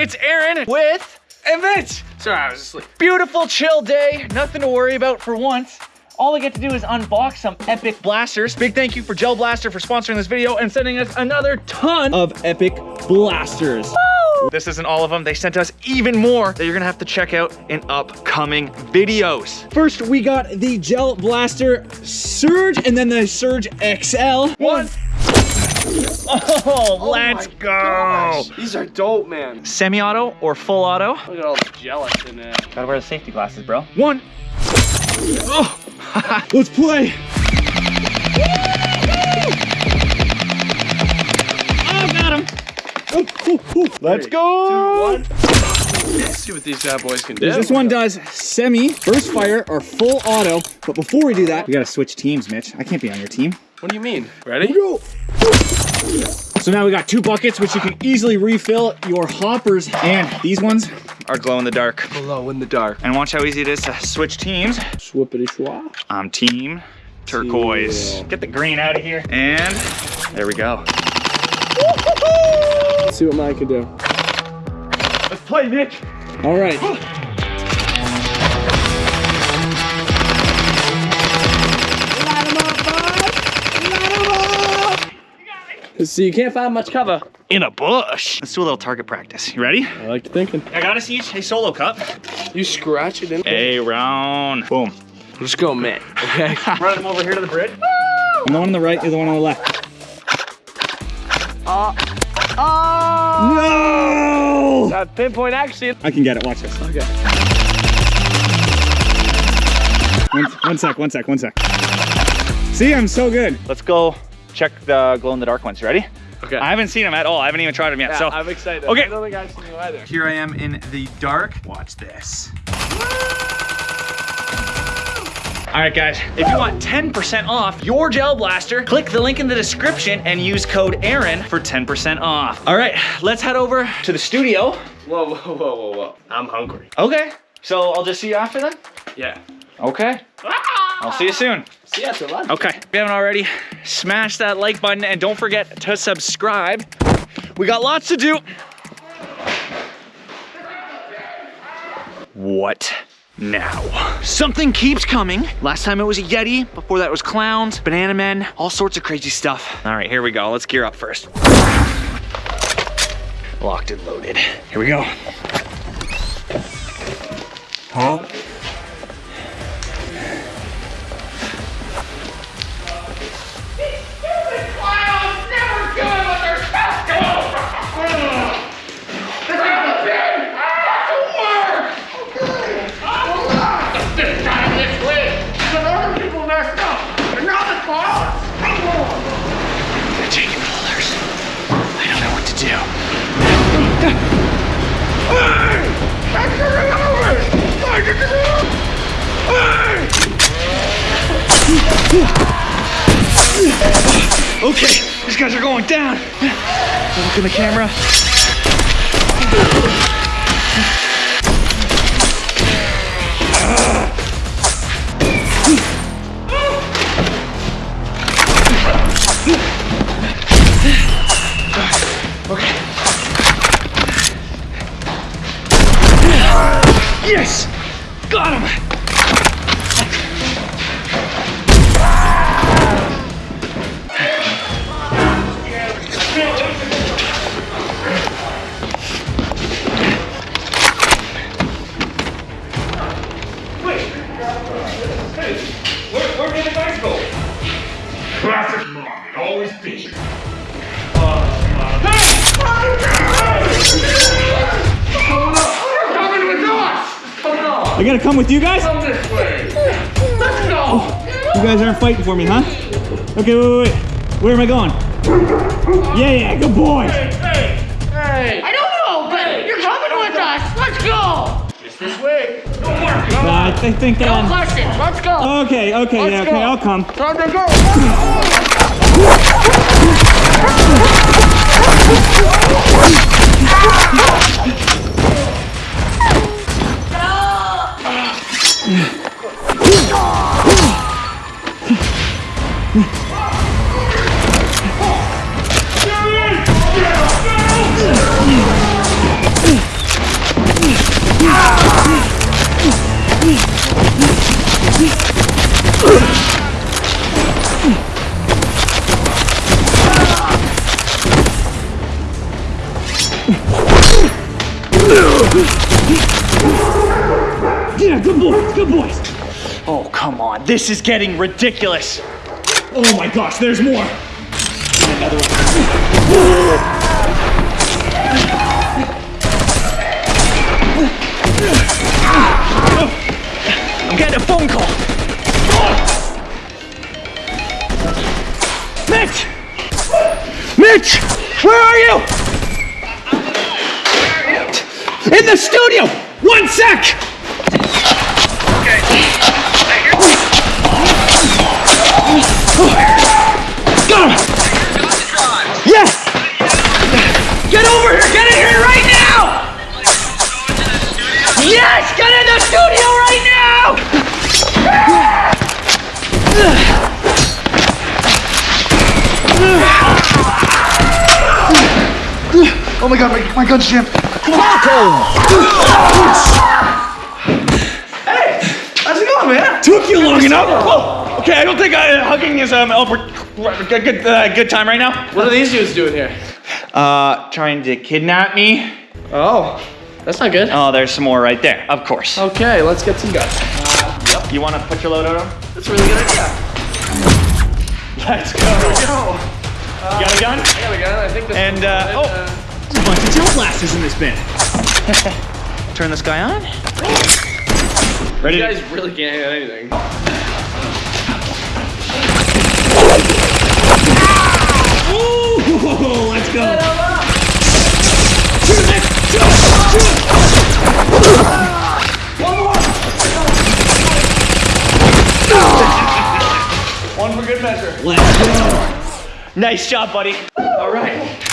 it's Aaron with Mitch! Sorry, I was asleep. beautiful chill day. Nothing to worry about for once. All I get to do is unbox some epic blasters. Big thank you for Gel Blaster for sponsoring this video and sending us another ton of epic blasters. This isn't all of them. They sent us even more that you're gonna have to check out in upcoming videos. First, we got the Gel Blaster Surge and then the Surge XL. One. Oh, oh, let's my go. Gosh, these are dope, man. Semi-auto or full auto? Look at all the gelatin in there. Gotta wear the safety glasses, bro. One. Oh. Let's play. Oh, got him. Oh, oh, oh. Let's Three, go. Two, one. Let's see what these bad boys can do. This one does semi, burst fire, or full auto. But before we do that, we gotta switch teams, Mitch. I can't be on your team. What do you mean? Ready? Go. So now we got two buckets, which you can easily refill your hoppers. And these ones are glow in the dark. Glow in the dark. And watch how easy it is to switch teams. Swoopity schwa. I'm team turquoise. Teal. Get the green out of here. And there we go. Let's see what mine can do. Let's play, Nick. All right. So you can't find much cover. In a bush. Let's do a little target practice. You ready? I like thinking. I got us each a solo cup. You scratch it in. A round. Boom. Let's go, man. Okay. Run them over here to the bridge. And the one on the right is the one on the left. Oh. Oh. No! That pinpoint action. I can get it. Watch this. Okay. One, one sec, one sec, one sec. See, I'm so good. Let's go check the glow in the dark ones. Ready? Okay. I haven't seen them at all. I haven't even tried them yet. yeah, so I'm excited. Okay. I don't think I've seen you either. here I am in the dark. Watch this. All right, guys, if you want 10% off your gel blaster, click the link in the description and use code Aaron for 10% off. All right, let's head over to the studio. Whoa, whoa, whoa, whoa, whoa. I'm hungry. Okay, so I'll just see you after then? Yeah. Okay, ah! I'll see you soon. See you after lunch. Okay, if you haven't already, smash that like button and don't forget to subscribe. We got lots to do. What now? Something keeps coming. Last time it was a Yeti, before that was clowns, banana men, all sorts of crazy stuff. All right, here we go. Let's gear up first. Locked and loaded. Here we go. Huh? Okay, these guys are going down. Look in the camera. Okay. with you guys? Come this way. Let's go. Oh, you guys aren't fighting for me, huh? Okay, wait, wait, wait. Where am I going? Yeah, yeah, good boy. Hey, hey, hey. I don't know, but hey. you're coming with us. Let's go. Just this way. Don't uh, I think that. No. Um, Let's go. Okay, okay, Let's yeah, go. okay, I'll come. Time to go. Let's go. Ugh! Yeah, good boys, good boys. Oh, come on. This is getting ridiculous. Oh my gosh, there's more. Another one. I'm getting a phone call. Mitch! Mitch! Where are you? In the studio! One sec! Yes! Get over here! Get in here right now! Yes! Get in the studio right now! Oh my god, my, my gun's jammed. Hey! How's it going, man? Took you long enough. Whoa. Okay, I don't think uh, hugging is um, a good good, uh, good time right now. What are these dudes doing here? Uh, trying to kidnap me. Oh, that's not good. Oh, there's some more right there. Of course. Okay, let's get some guns. You want to put your load on? them? That's a really good idea. Let's go. Go. You got a gun? I got a gun. I think this And, uh, loaded. oh. There's a bunch of gel blasters in this bin. Turn this guy on. Ready? you guys really can't hit anything. Ooh, let's go. Shoot it, shoot it, shoot it. One for good measure. Let's go. Nice job, buddy. All right.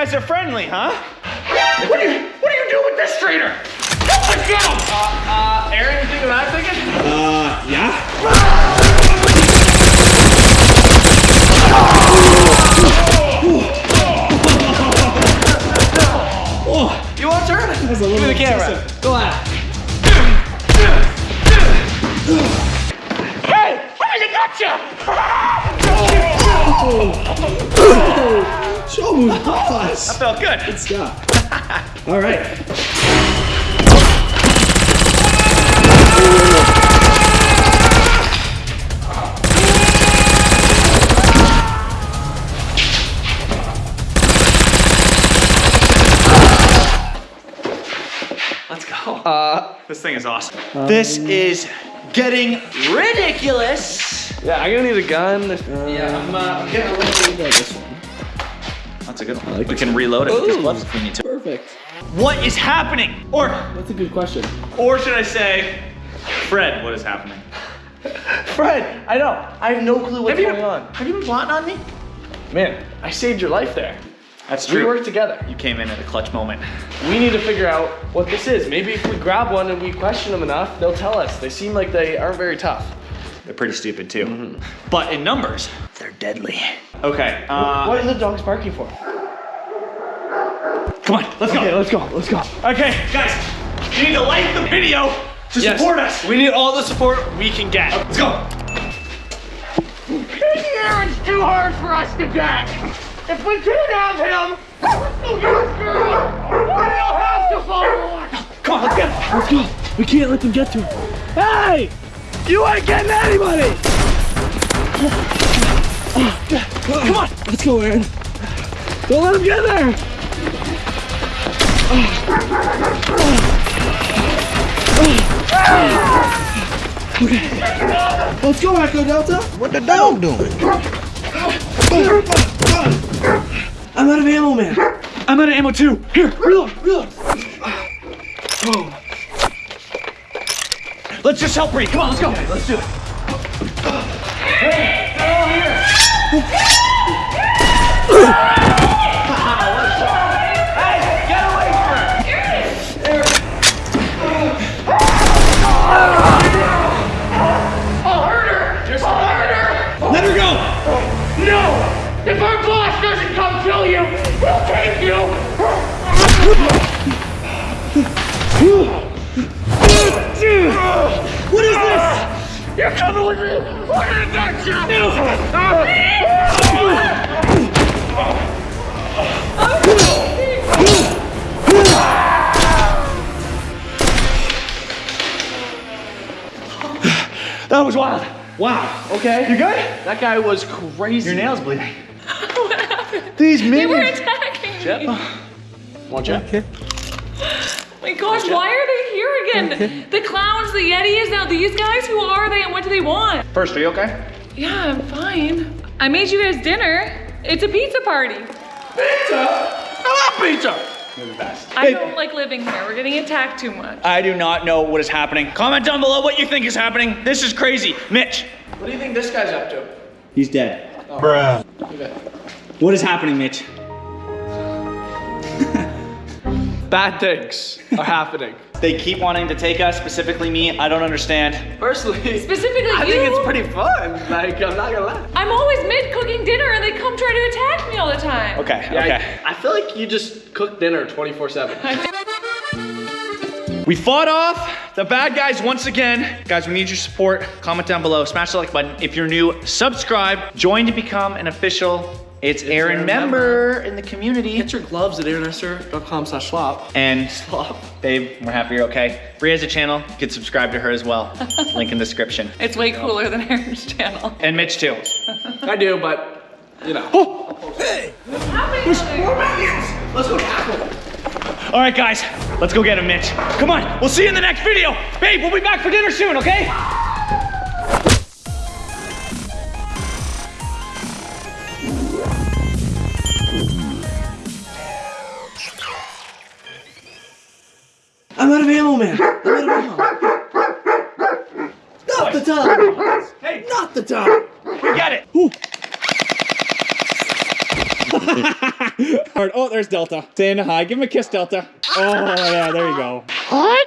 Guys are friendly, huh? What do you, what do you do with this traitor? Help us get him! Uh, Aaron, you think what I'm thinking? Uh, yeah. You want to turn? Give me the camera. Go ahead. Show me us. Felt good. Good stuff. All right. Let's go. Uh, this thing is awesome. this is getting ridiculous. Yeah, I'm gonna need a gun. yeah, I'm, uh, I'm getting a little. this one. That's a good one. like we this can reload it with these gloves if we need to. Perfect. What is happening? Or, That's a good question. or should I say, Fred, what is happening? Fred, I know. I have no clue what's Have you- going on. Have you been plotting on me? Man, I saved your life there. That's true. We worked together. You came in at a clutch moment. We need to figure out what this is. Maybe if we grab one and we question them enough, they'll tell us. They seem like they aren't very tough. They're pretty stupid too. But in numbers, they're deadly. Okay, uh, what are the dogs barking for? come on, let's go. Okay, let's go. Let's go. Okay, guys, you need to like the video to Yes. support us. We need all the support we can get. Let's go. Aaron's too hard for us to get! If we can't have him, we'll have to follow us! Come on, let's get him. Let's go. We can't let them get to him. Hey! You ain't getting anybody! Come on. Let's go, Aaron. Don't let him get there. Okay. Let's go, Echo Delta. What the dog doing? I'm out of ammo, man. I'm out of ammo too. Here, Reload, reload. Oh. Let's just help Bree. Come on, let's go. let's do it. I'll hurt her! I'll hurt her! Go! No! If our boss doesn't come kill you, we'll take you! What is this? You're coming with me! What is that That was wild. Wow. Okay. You good? That guy was crazy. Your nail's bleeding. what happened? These They were minions. attacking me. Chip? Want Chip? Okay. My gosh, why are they here again? The clowns, the Yetis, now these guys, who are they and what do they want? First, are you okay? Yeah, I'm fine. I made you guys dinner. It's a pizza party. Pizza! I love pizza! You're the best. I don't like living here. We're getting attacked too much. I do not know what is happening. Comment down below what you think is happening. This is crazy. Mitch. What do you think this guy's up to? He's dead. Okay. What is happening, Mitch? Bad things are happening. They keep wanting to take us, specifically me. I don't understand. Personally, Specifically I you. think it's pretty fun. Like, I'm not gonna lie. I'm always mid cooking dinner and they come try to attack me all the time. Okay, Yeah, okay. I, I feel like you just cook dinner 24 7. We fought off the bad guys once again. Guys, we need your support. Comment down below. Smash the like button. If you're new, subscribe. Join to become an official It's Aaron Aaron member in the community. Get your gloves at aaronesser.com slash swap. And Swap. babe, we're happy you're okay. Bria has a channel. You can subscribe to her as well. Link in the description. It's way cooler than Aaron's channel. And Mitch too. I do, but, you know. How many other- Let's go tackle them. All right, guys, let's go get him, Mitch. Come on, we'll see you in the next video. Babe, we'll be back for dinner soon, okay? Man. I'm out of ammo. Not the time. Hey, Not the time. we get it. All right, oh, there's Delta. Saying hi. Give him a kiss, Delta. Oh, yeah, there you go. Hi,